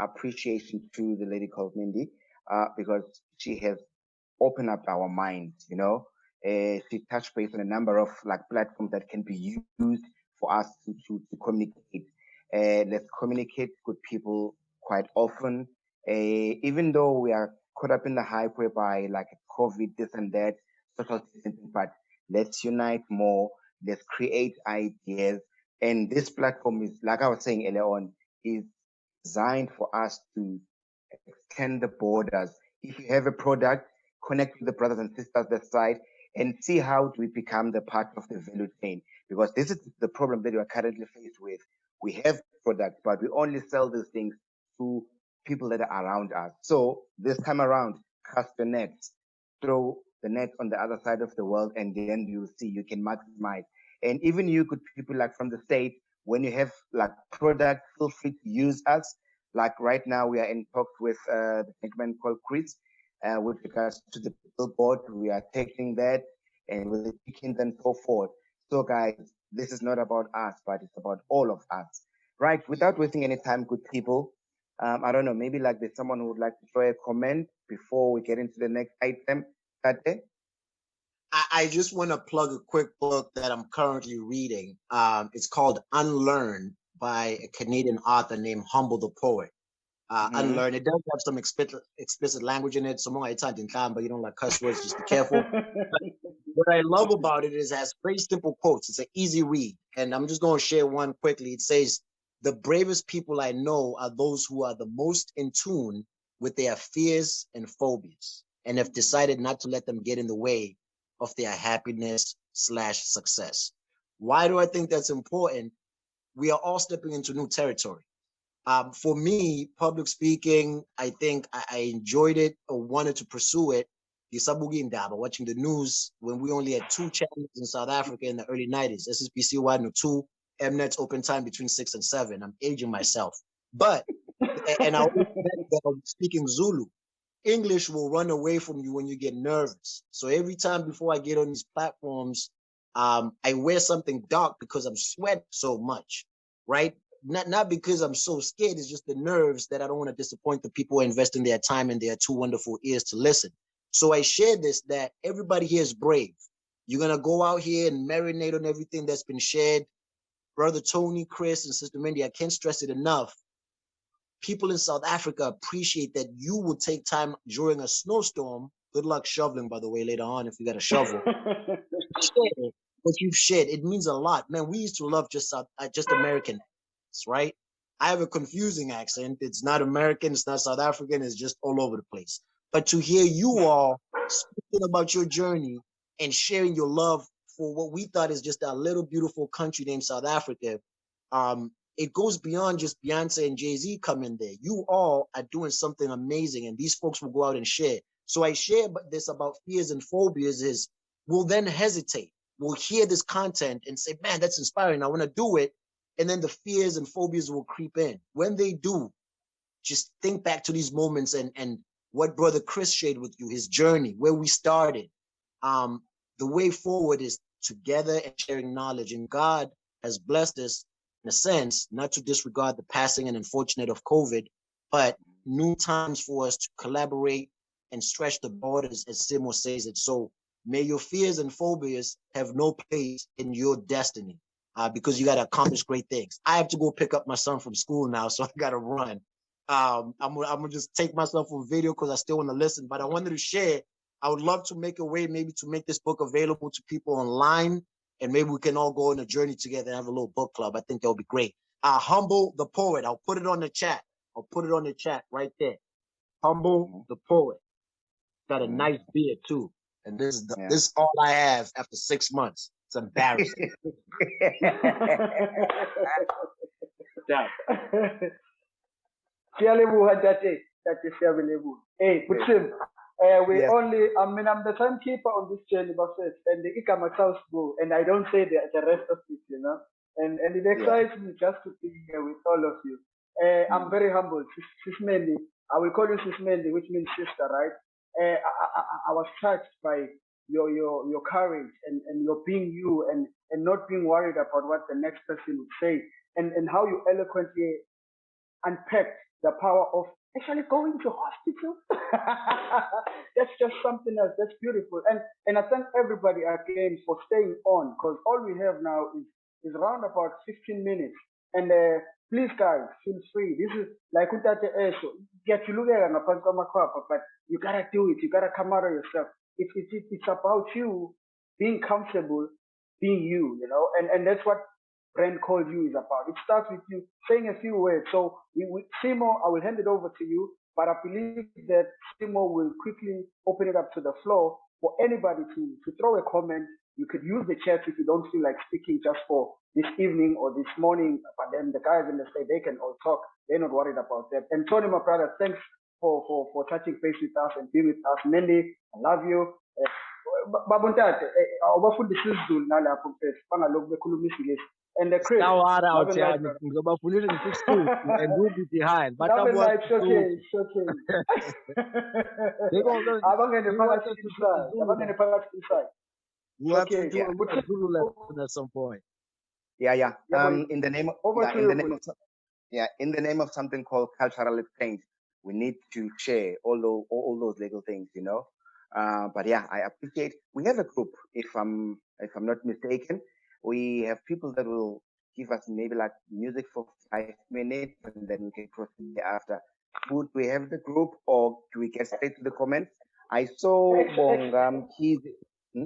appreciation to the lady called Mindy uh, because she has opened up our minds, you know. Uh, she touched base on a number of like platforms that can be used for us to, to, to communicate. Uh, let's communicate with people quite often. Uh, even though we are caught up in the hype whereby like COVID, this and that, social distancing, but let's unite more, let's create ideas. And this platform is, like I was saying earlier on, is designed for us to extend the borders. If you have a product, connect with the brothers and sisters that side and see how we become the part of the value chain. Because this is the problem that we are currently faced with. We have products, but we only sell these things to people that are around us. So this time around, cast the net, throw the net on the other side of the world, and then you see you can maximize. And even you could people like from the state, when you have like product, feel free to use us. Like right now, we are in talks with uh, the man called Chris uh, with regards to the billboard. We are taking that and with the chickens and so forth. So guys, this is not about us, but it's about all of us. Right, without wasting any time, good people, um, I don't know, maybe like there's someone who would like to throw a comment before we get into the next item. Tate? I, I just want to plug a quick book that I'm currently reading. Um, it's called Unlearn by a Canadian author named Humble the Poet. Uh, mm-hmm. Unlearn. It does have some explicit, explicit language in it. So more it's in time, but you don't like cuss words. Just be careful. what I love about it is it has very simple quotes. It's an easy read, and I'm just going to share one quickly. It says, "The bravest people I know are those who are the most in tune with their fears and phobias, and have decided not to let them get in the way of their happiness slash success." Why do I think that's important? We are all stepping into new territory um, for me, public speaking, I think I, I, enjoyed it or wanted to pursue it. Watching the news when we only had two channels in South Africa in the early 90s, SABC 1 or 2, Mnet's open time between 6 and 7. I'm aging myself. But, and I was speaking Zulu. English will run away from you when you get nervous. So every time before I get on these platforms, um, I wear something dark because I'm sweating so much, right? not not because I'm so scared, it's just the nerves that I don't want to disappoint the people investing their time and their two wonderful ears to listen. So I share this that everybody here is brave. You're gonna go out here and marinate on everything that's been shared. Brother Tony, Chris, and Sister Mindy, I can't stress it enough. People in South Africa appreciate that you will take time during a snowstorm. Good luck shoveling, by the way, later on if you got a shovel. what you've shared, it means a lot. Man, we used to love just South, uh, just American right? I have a confusing accent. It's not American, it's not South African, it's just all over the place. But to hear you all speaking about your journey and sharing your love for what we thought is just a little beautiful country named South Africa, um, it goes beyond just Beyonce and Jay-Z coming there. You all are doing something amazing and these folks will go out and share. So I share this about fears and phobias is we'll then hesitate. We'll hear this content and say, man, that's inspiring. I want to do it and then the fears and phobias will creep in. When they do, just think back to these moments and and what brother Chris shared with you, his journey, where we started. Um, the way forward is together and sharing knowledge. And God has blessed us in a sense, not to disregard the passing and unfortunate of COVID, but new times for us to collaborate and stretch the borders, as Simo says it. So may your fears and phobias have no place in your destiny uh, because you got to accomplish great things. I have to go pick up my son from school now, so I got to run. Um, I'm, I'm gonna just take myself on video because I still want to listen, but I wanted to share. I would love to make a way maybe to make this book available to people online, and maybe we can all go on a journey together and have a little book club. I think that would be great. Uh, Humble the Poet. I'll put it on the chat. I'll put it on the chat right there. Humble the Poet. Got a nice beard too. And this is the, yeah. this is all I have after six months. It's embarrassing. Siyalebuha tate, tate siyalebuha. Hey, uh, we yes. only, I mean, I'm the timekeeper on this journey, but and the Ikama go, and I don't say the, the rest of it, you know. And and it excites yeah. me just to be here with all of you. Uh, I'm very humbled. Sismendi, I will call you Sismendi, which means sister, right? Uh, I, I, I was touched by your your your courage and, and your being you and, and not being worried about what the next person would say and, and how you eloquently unpacked the power of actually going to hospital. that's just something else. That's beautiful. And and I thank everybody again for staying on because all we have now is is around about 15 minutes. And uh, please guys, feel free. This is like Untate Esho. Get you look at but you gotta do it. You gotta come out of yourself. It's it's it's about you being comfortable being you, you know, and, and that's what Brand called you is about. It starts with you saying a few words. So we, we, Simo, I will hand it over to you, but I believe that Simo will quickly open it up to the floor for anybody to, to throw a comment. You could use the chat if you don't feel like speaking just for this evening or this morning, but then the guys in the state, they can all talk. They're not worried about that. And Tony, my brother, thanks for, for, for touching base with us and being with us. Mendy, I love you. Uh, babontate awubafundisa isiZulu nalapho mfethu bangalokhu bekhuluma isingisi and the Chris Stawara awuthandi ngizobafundisa ngesisuthu and we'll be behind. But I'm like okay okay abangene phakathi inside abangene phakathi inside we have okay, to do yeah. a Zulu lesson at some point. Yeah yeah. Um in the name of yeah, in the name of yeah in the name of something called cultural exchange we need to share all those all those little things you know? Uh, but yeah, I appreciate. We have a group, if I'm if I'm not mistaken. We have people that will give us maybe like music for five minutes, and then we can proceed after. Would we have the group, or do we get straight to the comments? I saw Bongam. Hmm?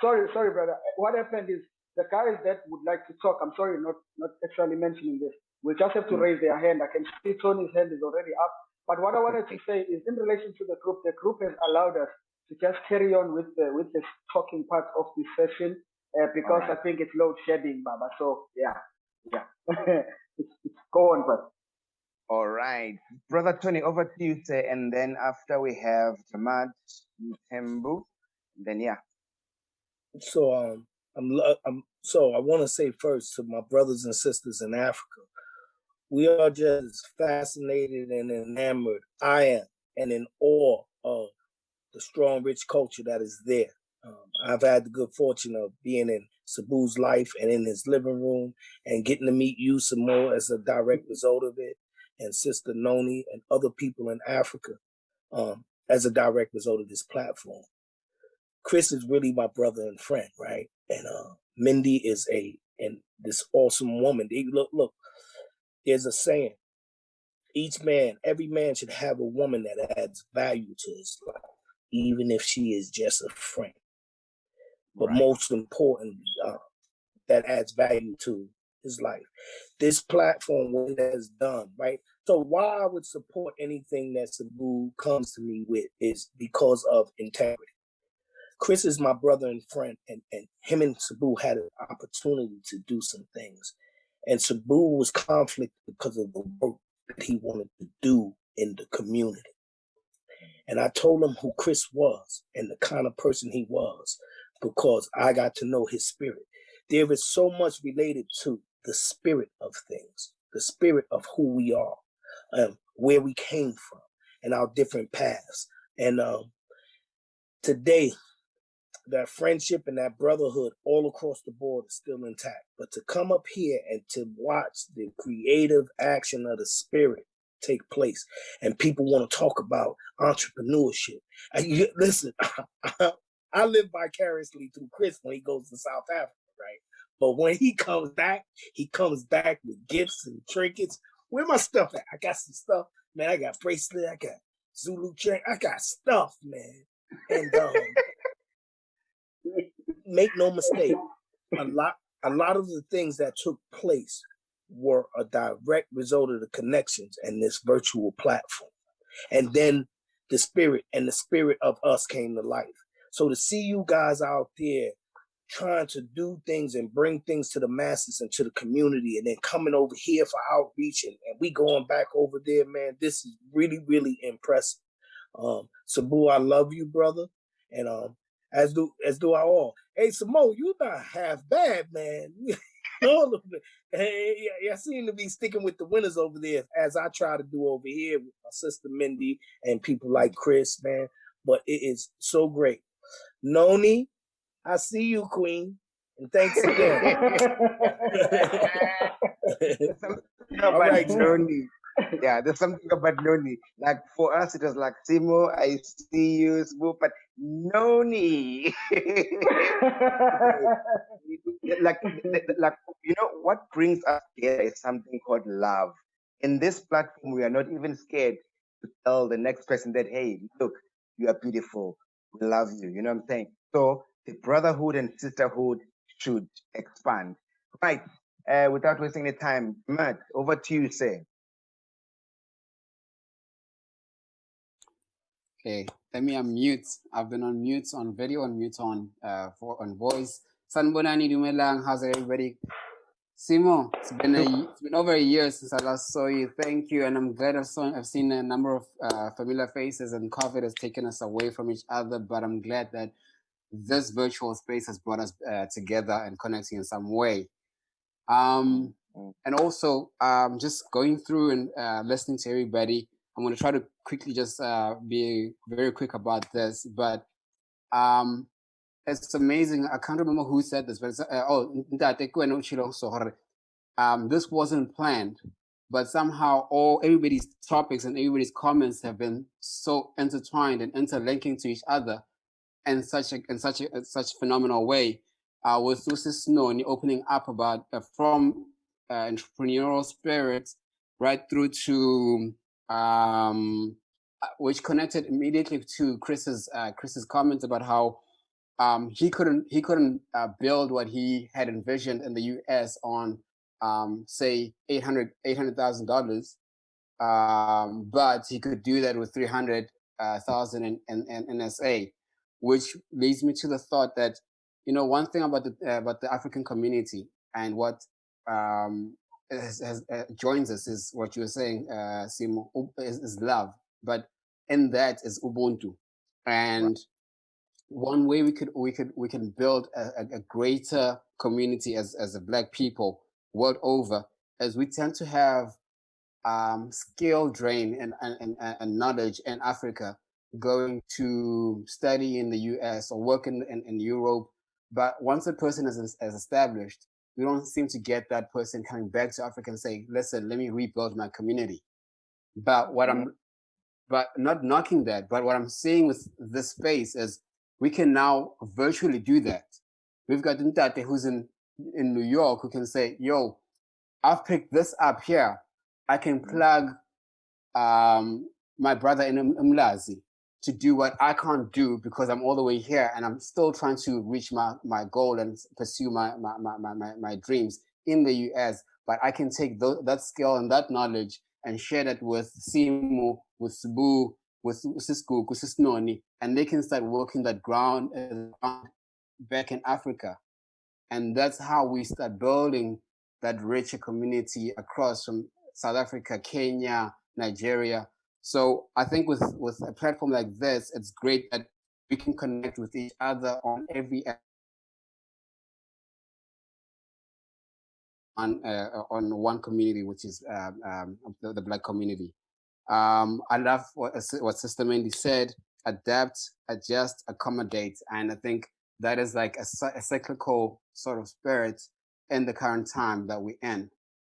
Sorry, sorry, brother. What happened is the guys that would like to talk. I'm sorry, not not actually mentioning this. We'll just have to hmm. raise their hand. I can see Tony's hand is already up. But what I wanted to say is in relation to the group, the group has allowed us to just carry on with the with the talking part of this session uh, because right. I think it's load shedding, Baba. So yeah, yeah, it's, it's, go on, brother. All right, brother Tony, over to you, sir. And then after we have Tamat Tembu, then yeah. So um, I'm I'm so I want to say first to my brothers and sisters in Africa we are just fascinated and enamored. I am and in awe of the strong, rich culture that is there. Um, I've had the good fortune of being in Sabu's life and in his living room and getting to meet you some more as a direct result of it, and Sister Noni and other people in Africa um, as a direct result of this platform. Chris is really my brother and friend, right? And uh, Mindy is a and this awesome woman. Look, look, there's a saying, each man, every man should have a woman that adds value to his life, even if she is just a friend. But right. most importantly, uh, that adds value to his life. This platform, what it has done, right? So why I would support anything that Sabu comes to me with is because of integrity. Chris is my brother and friend, and, and him and Sabu had an opportunity to do some things. And Sabu was conflict because of the work that he wanted to do in the community. And I told him who Chris was and the kind of person he was because I got to know his spirit. There is so much related to the spirit of things, the spirit of who we are, um, where we came from, and our different paths. And um, today, that friendship and that brotherhood all across the board is still intact. But to come up here and to watch the creative action of the spirit take place, and people want to talk about entrepreneurship. And you, listen, I live vicariously through Chris when he goes to South Africa, right? But when he comes back, he comes back with gifts and trinkets. Where my stuff at? I got some stuff, man. I got bracelet. I got Zulu chain. I got stuff, man. And um, make no mistake, a lot a lot of the things that took place were a direct result of the connections and this virtual platform. And then the spirit and the spirit of us came to life. So to see you guys out there trying to do things and bring things to the masses and to the community and then coming over here for outreach and, and we going back over there, man, this is really, really impressive. Um, Sabu, I love you, brother. And um, as do as do I all. Hey, Samo, you not half bad, man. all of it. Hey, I seem to be sticking with the winners over there, as I try to do over here with my sister Mindy and people like Chris, man. But it is so great. Noni, I see you, Queen. And thanks again. all right, Noni. yeah, there's something about Noni. Like for us, it was like Simo, I see you, Simo, but Noni. like, like you know, what brings us together is something called love. In this platform, we are not even scared to tell the next person that, hey, look, you are beautiful. We love you. You know what I'm saying? So the brotherhood and sisterhood should expand. Right. Uh, without wasting any time, Matt, over to you, say. Okay, let me unmute. I've been on mute on video and mute on uh for on voice. Sanibonani Dumelang, how's everybody? Simo, it's been a, it's been over a year since I last saw you. Thank you, and I'm glad I've, saw, I've seen a number of uh, familiar faces. And COVID has taken us away from each other, but I'm glad that this virtual space has brought us uh, together and connecting in some way. Um, mm. and also, um, just going through and uh, listening to everybody. I'm going to try to quickly just uh, be very quick about this, but um, it's amazing. I can't remember who said this, but uh, oh, um, this wasn't planned, but somehow all everybody's topics and everybody's comments have been so intertwined and interlinking to each other in such a in such a such phenomenal way. Uh, with Lucy Snow and opening up about uh, from uh, entrepreneurial spirit right through to um, uh, which connected immediately to Chris's uh, Chris's comments about how um, he couldn't he couldn't uh, build what he had envisioned in the U.S. on um, say 800 thousand dollars, um, but he could do that with three hundred uh, in, in, in NSA, which leads me to the thought that you know one thing about the uh, about the African community and what um, has, has, uh, joins us is what you were saying, uh, Simo, is, is, love. But in that is Ubuntu, and one way we could we could we can build a, a greater community as as a black people world over, as we tend to have um, skill drain and, and, and, and knowledge in Africa going to study in the US or work in, in, in Europe. But once a person is, is established, we don't seem to get that person coming back to Africa and saying, listen, let me rebuild my community. But what I'm, but not knocking that, but what I'm seeing with this space is we can now virtually do that. We've got Ntate who's in, in New York who can say, yo, I've picked this up here. I can mm-hmm. plug um, my brother in Umlazi to do what I can't do because I'm all the way here and I'm still trying to reach my, my goal and pursue my, my, my, my, my dreams in the US. But I can take th that skill and that knowledge and share that with Simu, with Sabu, with with Sisnoni, and they can start working that ground back in Africa. And that's how we start building that richer community across from South Africa, Kenya, Nigeria, so I think with, with a platform like this, it's great that we can connect with each other on every on uh, on one community, which is um, um, the, the, Black community. Um, I love what, what Sister Mandy said, adapt, adjust, accommodate. And I think that is like a, a cyclical sort of spirit in the current time that we're in.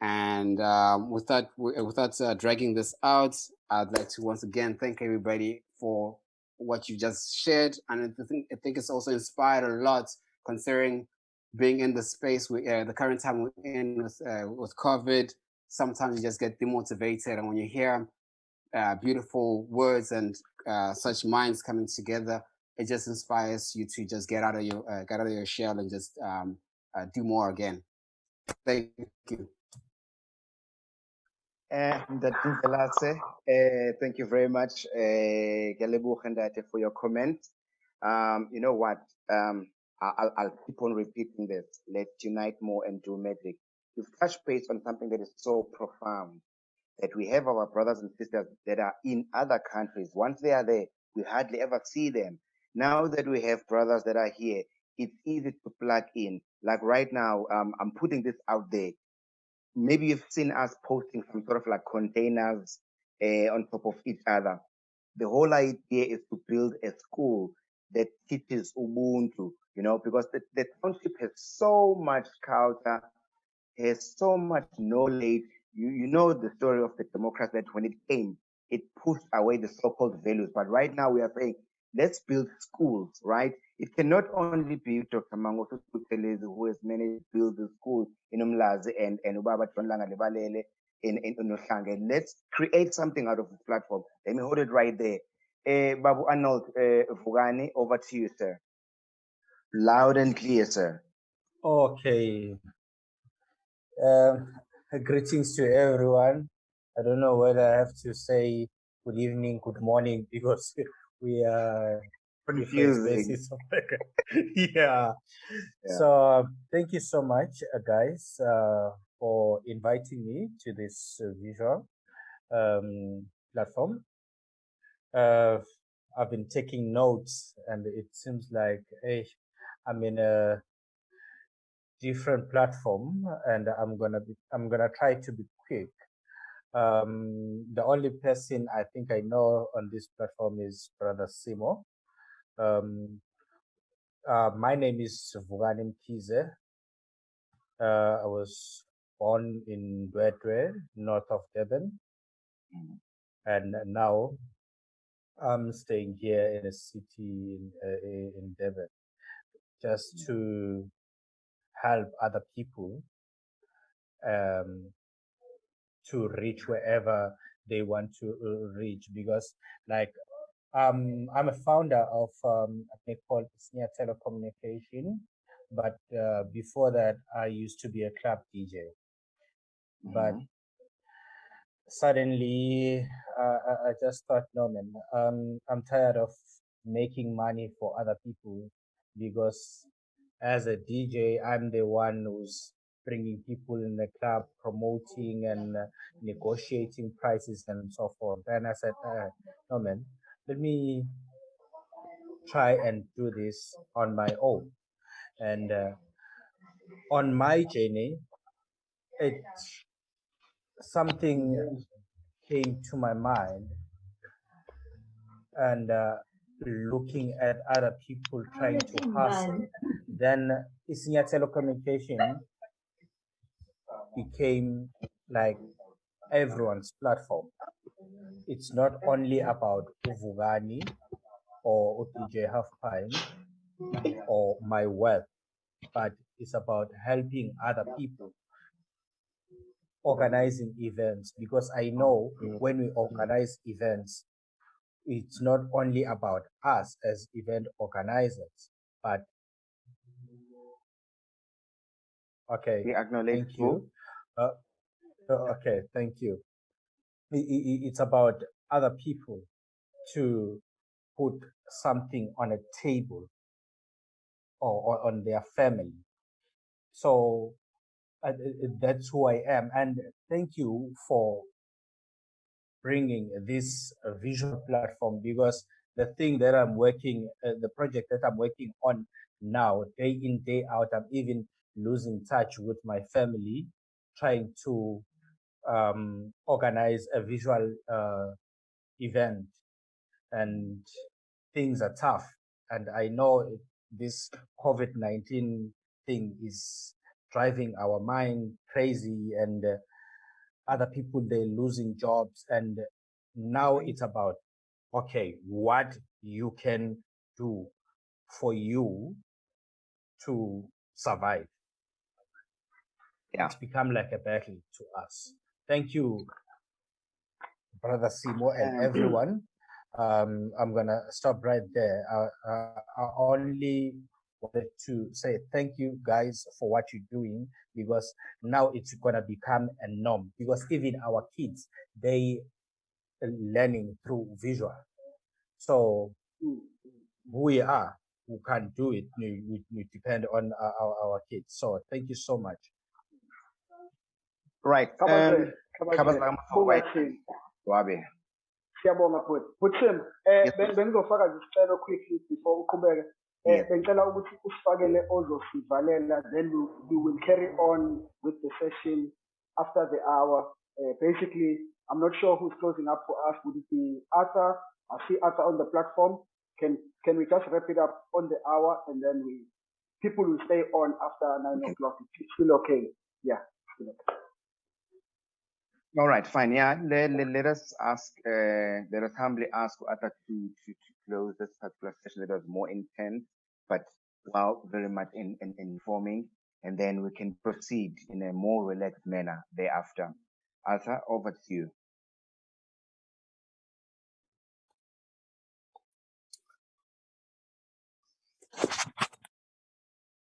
And um, without without uh, dragging this out, I'd like to once again thank everybody for what you just shared, and I think I think it's also inspired a lot considering being in the space we uh, the current time we're in with uh, with COVID. Sometimes you just get demotivated, and when you hear uh, beautiful words and uh, such minds coming together, it just inspires you to just get out of your uh, get out of your shell and just um, uh, do more again. Thank you. Uh, uh, thank you very much, uh, for your comment. Um, you know what? Um, I'll, I'll keep on repeating this. Let's unite more and do magic. You've touched base on something that is so profound that we have our brothers and sisters that are in other countries. Once they are there, we hardly ever see them. Now that we have brothers that are here, it's easy to plug in. Like right now, um, I'm putting this out there maybe you've seen us posting some sort of like containers uh, on top of each other. The whole idea is to build a school that teaches Ubuntu, you know, because the, the township has so much culture, has so much knowledge. You, you know the story of the Democrats that when it came, it pushed away the so-called values. But right now we are saying, let's build schools, right? It cannot only be Dr. Mangosuthu Buthelezi who has managed to build the schools in Umlazi and, and Ubaba Tonlanga Lebalele in, in Unohlange. Let's create something out of this platform. Let me hold it right there. Uh, Babu Arnold uh, Vugani, over to you, sir. Loud and clear, sir. Okay. Um, greetings to everyone. I don't know whether I have to say good evening, good morning, because we are confusing. yeah. yeah. So thank you so much, uh, guys, uh, for inviting me to this uh, visual um, platform. Uh, I've been taking notes, and it seems like hey, I'm in a different platform, and I'm gonna be I'm gonna try to be quick. Um, the only person I think I know on this platform is Brother Simo. Um, uh, my name is Vugani Mkhize. Uh, I was born in Ndwedwe, north of Durban. And now I'm staying here in a city in, uh, in Durban just to help other people um, to reach wherever they want to uh, reach because like um, I'm a founder of um, a thing called Sneer Telecommunication, but uh, before that, I used to be a club DJ. Mm -hmm. But suddenly, uh, I just thought, no, man, um, I'm tired of making money for other people because as a DJ, I'm the one who's bringing people in the club, promoting and uh, negotiating prices and so forth. And I said, uh, no, man, let me try and do this on my own. And uh, on my journey, it something came to my mind and uh, looking at other people trying to hustle. Then Isinya Telecommunication became like everyone's platform. It's not only about Uvugani or OTJ Half Pine or my wealth, but it's about helping other people organizing events. Because I know mm-hmm. when we organize events, it's not only about us as event organizers, but okay, we acknowledge thank you. Uh, okay, thank you it's about other people to put something on a table or, or on their family. So uh, that's who I am. And thank you for bringing this visual platform because the thing that I'm working, uh, the project that I'm working on now, day in, day out, I'm even losing touch with my family, trying to um, organize a visual uh, event and things are tough. And I know this COVID-19 thing is driving our mind crazy and uh, other people, they're losing jobs. And now it's about, okay, what you can do for you to survive. Yeah. It's become like a battle to us. Thank you, Brother Simo and everyone. Um, I'm gonna stop right there. Uh, uh, I only wanted to say thank you guys for what you're doing because now it's gonna become a norm because even our kids, they're learning through visual. So who we are, who can do it, we, we depend on our, our kids. So thank you so much. Right. Um, siyabonga futhi futhi eh bengizofaka nje isicelo quickly before uqhubeke. Eh bengicela ukuthi usifakele ozosivalela then we, we will carry on with the session after the hour. Uh, basically i'm not sure who's closing up for us. Would it be arthur? I see arthur on the platform. Can can we just wrap it up on the hour and then we people will stay on after nine okay. o'clock. It's still okay. Yeah. Still okay. All right, fine. Yeah, let, let, let us ask, uh, let us humbly ask Arthur to, to, to close this particular session that was more intense, but well, very much in, in, informing, and then we can proceed in a more relaxed manner thereafter. Arthur, over to you.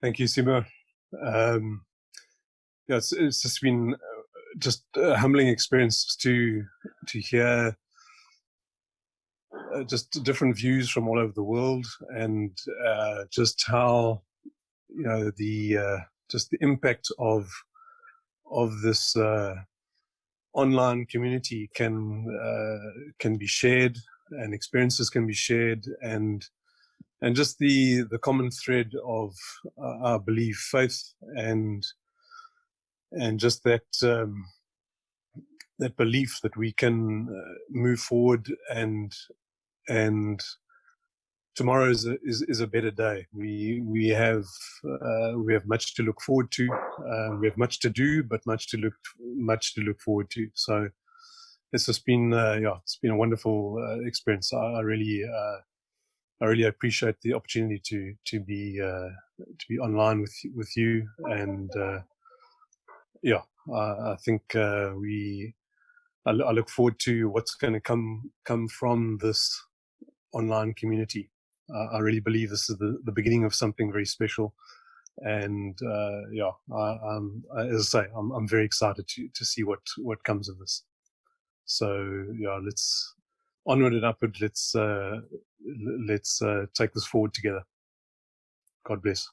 Thank you, Simo. Um, yeah, it's, it's just been just a humbling experience to to hear uh, just different views from all over the world and uh, just how you know the uh, just the impact of of this uh, online community can uh, can be shared and experiences can be shared and and just the the common thread of uh, our belief faith and and just that um, that belief that we can uh, move forward and and tomorrow is a, is, is a better day. We we have uh, we have much to look forward to. Uh, we have much to do, but much to look much to look forward to. So it's just been uh, yeah, it's been a wonderful uh, experience. I, I really uh, I really appreciate the opportunity to to be uh, to be online with with you and yeah, I think we. I, I look forward to what's going to come come from this online community. Uh, I really believe this is the, the beginning of something very special. And uh, yeah, I, um, as I say, I'm, I'm very excited to, to see what, what comes of this. So yeah, let's onward and upward. Let's uh, let's uh, take this forward together. God bless.